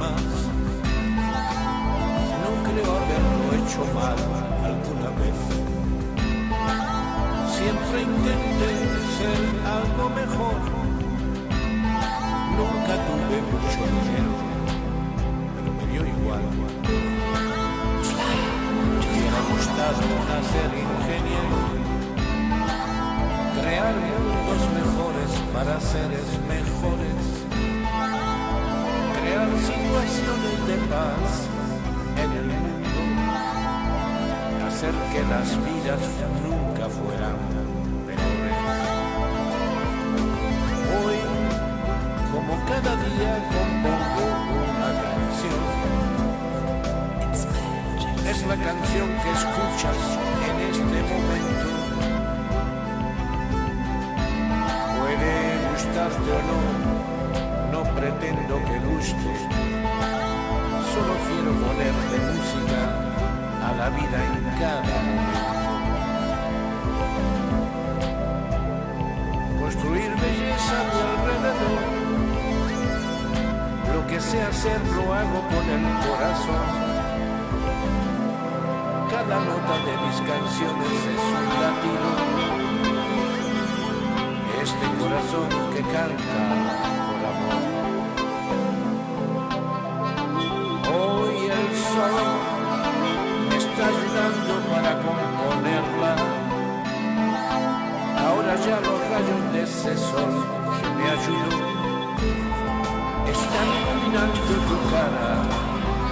más. No creo haberlo hecho mal alguna vez. Siempre intenté ser algo mejor. Nunca tuve mucho dinero, pero me dio igual. Me hubiera gustado nacer ingeniero, crear mundos mejores para seres mejores crear situaciones de paz en el mundo, hacer que las vidas nunca fueran peores. Hoy, como cada día, compongo una canción. Es la canción que escuchas en este momento. Puede gustarte o no, no pretendo que Solo quiero ponerle música a la vida en cada momento. Construir belleza a mi alrededor. Lo que sé hacer lo hago con el corazón. Cada nota de mis canciones es un latido. Este corazón que canta rayos de ese sol que me ayudó están iluminando tu cara,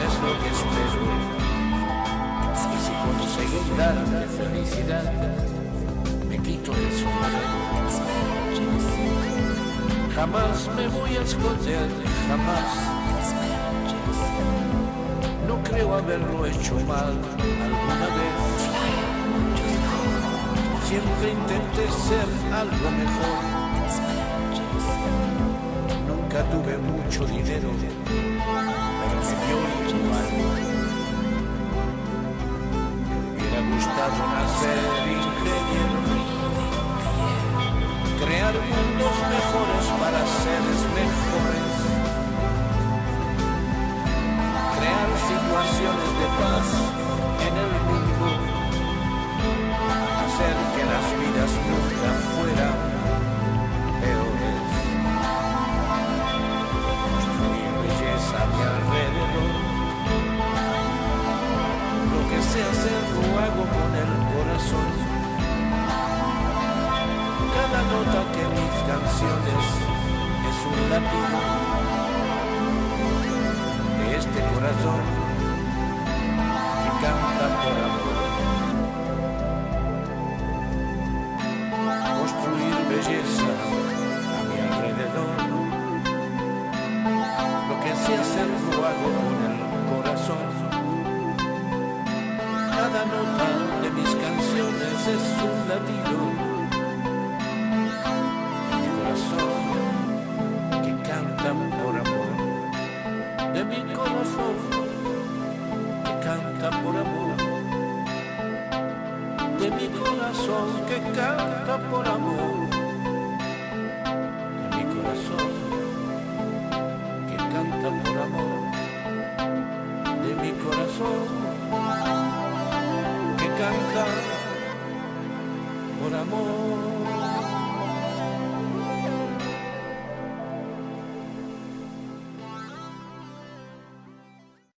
es lo que espero. Y si conseguí darte felicidad, me quito el sombrero. Jamás me voy a esconder, jamás. No creo haberlo hecho mal alguna vez. Siempre intenté ser algo mejor. Nunca tuve mucho dinero, pero me dio igual. Me hubiera gustado nacer Sé hacer hago con el corazón. Cada nota que mis canciones es un latido de este corazón de mi corazón que canta por amor. De mi corazón que canta por amor. De mi corazón que canta por amor. De mi corazón que canta por amor. De mi corazón que canta amor.